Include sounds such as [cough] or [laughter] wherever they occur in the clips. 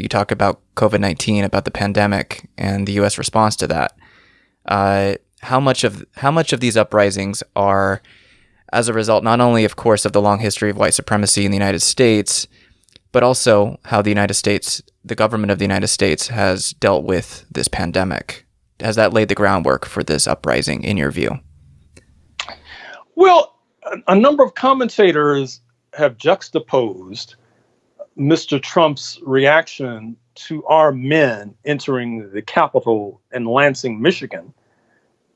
you talk about COVID nineteen, about the pandemic, and the U.S. response to that. Uh, how much of how much of these uprisings are as a result not only of course of the long history of white supremacy in the United States but also how the United States the government of the United States has dealt with this pandemic has that laid the groundwork for this uprising in your view well a number of commentators have juxtaposed Mr. Trump's reaction to our men entering the Capitol in Lansing, Michigan,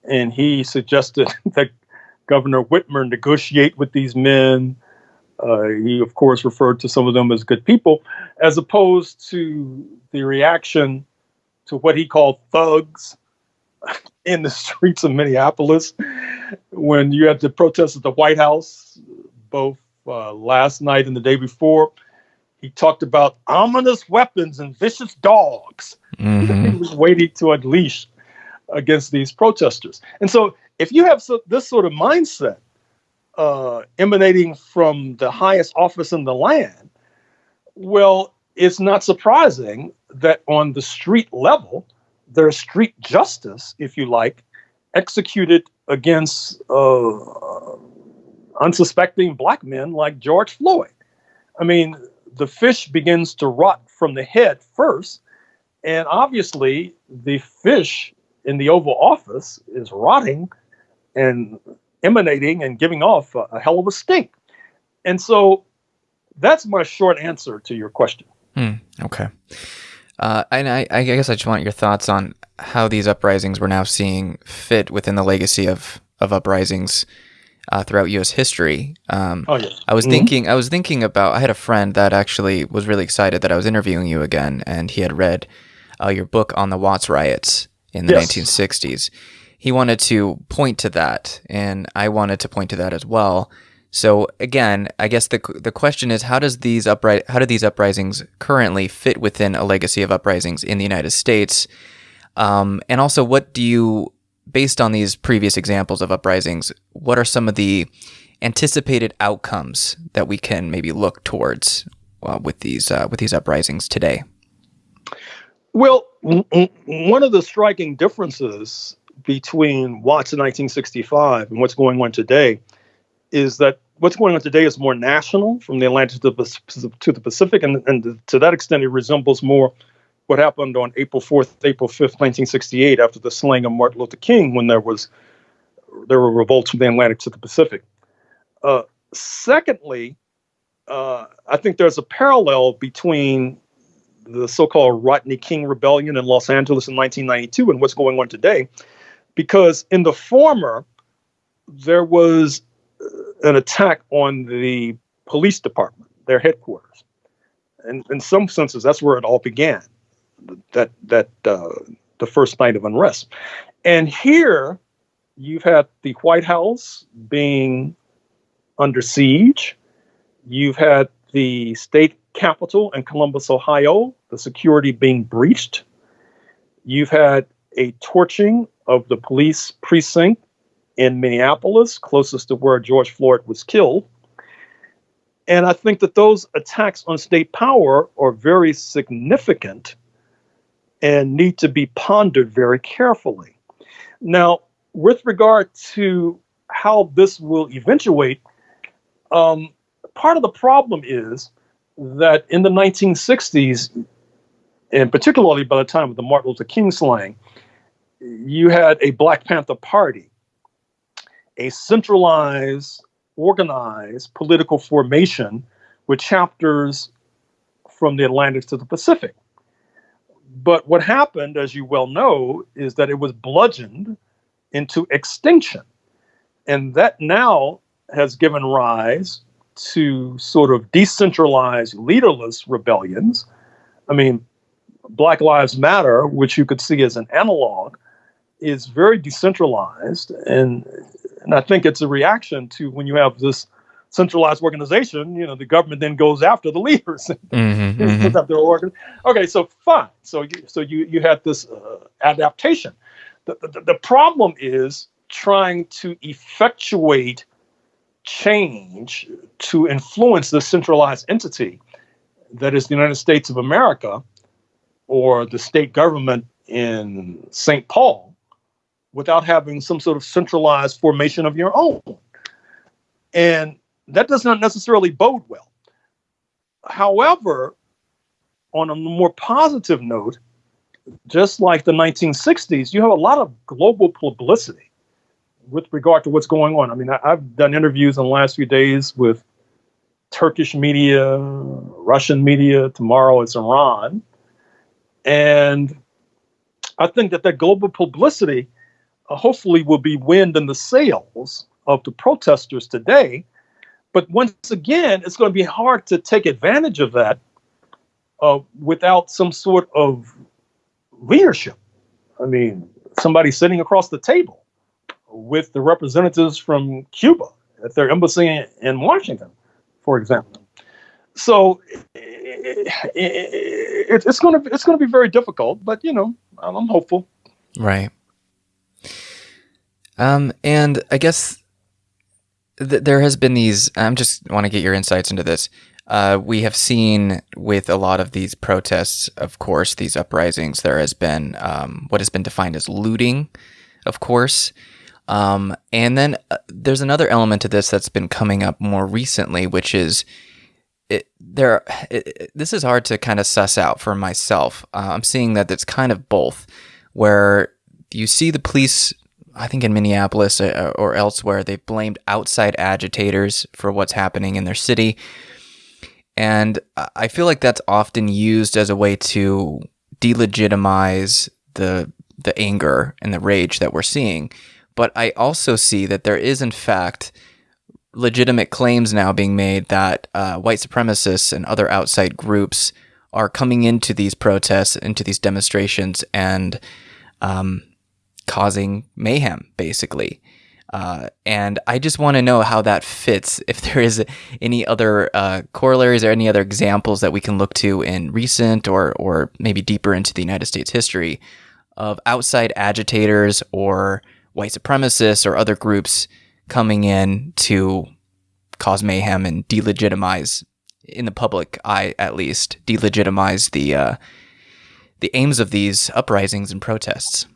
and he suggested [laughs] that Governor Whitmer negotiate with these men. Uh, he, of course, referred to some of them as good people, as opposed to the reaction to what he called thugs [laughs] in the streets of Minneapolis when you had the protests at the White House, both uh, last night and the day before. He talked about ominous weapons and vicious dogs. Mm-hmm. he was waiting to unleash against these protesters. And so, if you have so, this sort of mindset uh, emanating from the highest office in the land, well, it's not surprising that on the street level, there's street justice, if you like, executed against uh, unsuspecting black men like George Floyd. I mean, the fish begins to rot from the head first, and obviously the fish in the Oval Office is rotting and emanating and giving off a, a hell of a stink. And so that's my short answer to your question. Hmm, okay. Uh, and I, I, guess I just want your thoughts on how these uprisings we're now seeing fit within the legacy of, of uprisings uh, throughout U.S. history. Um, oh, yes. I was mm-hmm. thinking. I was thinking about. I had a friend that actually was really excited that I was interviewing you again, and he had read uh, your book on the Watts riots, in the yes. 1960s. He wanted to point to that, and I wanted to point to that as well. So again, I guess the the question is how does these upri- how do these uprisings currently fit within a legacy of uprisings in the United States? Um, and also, what do you, based on these previous examples of uprisings, what are some of the anticipated outcomes that we can maybe look towards uh, with these uh, with these uprisings today? Well, one of the striking differences between Watts in 1965 and what's going on today is that what's going on today is more national from the Atlantic to the, to the Pacific, and, and to that extent, it resembles more what happened on April 4th, April 5th, 1968, after the slaying of Martin Luther King, when there was there were revolts from the Atlantic to the Pacific. Uh, secondly, uh, I think there's a parallel between the so-called Rodney King Rebellion in Los Angeles in 1992 and what's going on today, because in the former, there was uh, an attack on the police department, their headquarters, and in some senses, that's where it all began. That that uh, the first night of unrest, and here you've had the White House being under siege. You've had the state capital in Columbus, Ohio, the security being breached. You've had a torching of the police precinct in Minneapolis, closest to where George Floyd was killed. And I think that those attacks on state power are very significant and need to be pondered very carefully. Now, with regard to how this will eventuate, um, part of the problem is that in the 1960s, and particularly by the time of the Martin Luther King slaying, you had a Black Panther Party, a centralized, organized political formation with chapters from the Atlantic to the Pacific. But what happened, as you well know, is that it was bludgeoned into extinction. And that now has given rise to sort of decentralized, leaderless rebellions. I mean, Black Lives Matter, which you could see as an analog, is very decentralized. And, and I think it's a reaction to when you have this centralized organization, you know, the government then goes after the leaders. [laughs] mm-hmm, mm-hmm. Okay, so fine. So you, so you, you had this uh, adaptation. The, the, the problem is trying to effectuate change to influence the centralized entity that is the United States of America or the state government in St. Paul without having some sort of centralized formation of your own. And that does not necessarily bode well. However, on a more positive note, just like the 1960s, you have a lot of global publicity with regard to what's going on. I mean, I, have done interviews in the last few days with Turkish media, Russian media. Tomorrow it's Iran. And I think that that global publicity uh, hopefully will be wind in the sails of the protesters today. But once again, it's going to be hard to take advantage of that uh, without some sort of leadership. I mean, somebody sitting across the table with the representatives from Cuba at their embassy in Washington, for example. So it, it, it's going to it's going to be very difficult, but you know, I'm hopeful. Right. Um, and I guess th- there has been these. I'm just want to get your insights into this. Uh, we have seen with a lot of these protests, of course, these uprisings, there has been um, what has been defined as looting, of course. Um, and then uh, there's another element to this that's been coming up more recently, which is it, there. It, this is hard to kind of suss out for myself. Uh, I'm seeing that it's kind of both, where you see the police I think in Minneapolis uh, or elsewhere, they've blamed outside agitators for what's happening in their city. And I feel like that's often used as a way to delegitimize the the anger and the rage that we're seeing. But I also see that there is, in fact, legitimate claims now being made that uh, white supremacists and other outside groups are coming into these protests, into these demonstrations, and um, causing mayhem, basically. Uh, and I just want to know how that fits. [laughs] If there is any other uh, corollaries or any other examples that we can look to in recent or or maybe deeper into the United States history of outside agitators or white supremacists or other groups coming in to cause mayhem and delegitimize, in the public eye at least, delegitimize the uh, the aims of these uprisings and protests.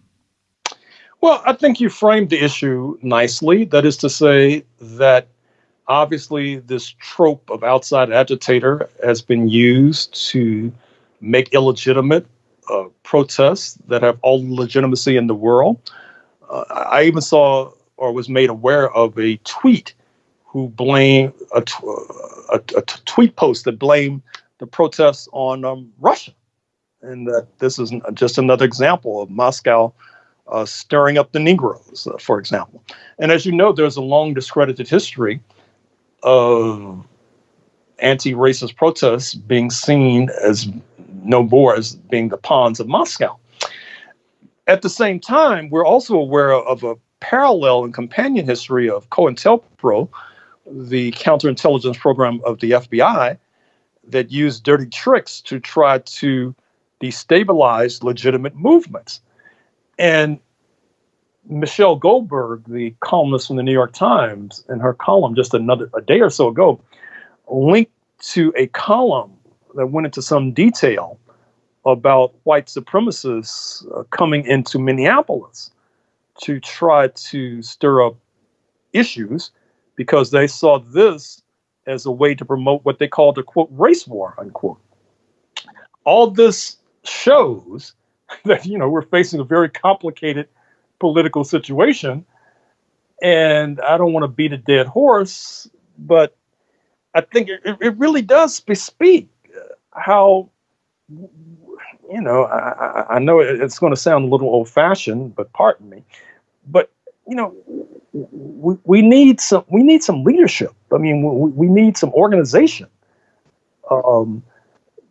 Well, I think you framed the issue nicely. That is to say, that obviously this trope of outside agitator has been used to make illegitimate uh, protests that have all legitimacy in the world. Uh, I even saw or was made aware of a tweet who blamed a, uh, tweet post that blamed the protests on um, Russia. And that this is just another example of Moscow uh, stirring up the Negroes, uh, for example. And as you know, there's a long discredited history of anti racist protests being seen as no more as being the pawns of Moscow. At the same time, we're also aware of a parallel and companion history of COINTELPRO, the counterintelligence program of the FBI, that used dirty tricks to try to destabilize legitimate movements. And Michelle Goldberg, the columnist from the New York Times, in her column just another a day or so ago, linked to a column that went into some detail about white supremacists uh, coming into Minneapolis to try to stir up issues because they saw this as a way to promote what they called a quote race war unquote. All this shows [laughs] that you know we're facing a very complicated political situation. And I don't want to beat a dead horse, but I think it, it really does bespeak how, you know, I, I know it's going to sound a little old fashioned, but pardon me, but you know, we, we need some we need some leadership. I mean, we, we need some organization, um,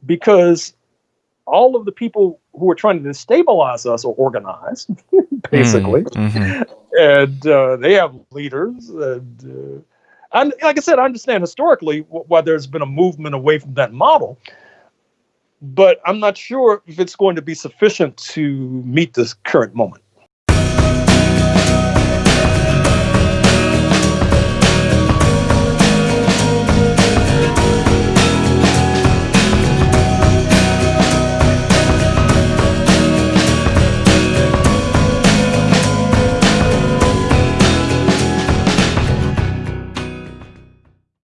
because all of the people who are trying to destabilize us are organized, [laughs] basically, mm-hmm. and uh, they have leaders. And, uh, and like I said, I understand historically why there's been a movement away from that model, but I'm not sure if it's going to be sufficient to meet this current moment.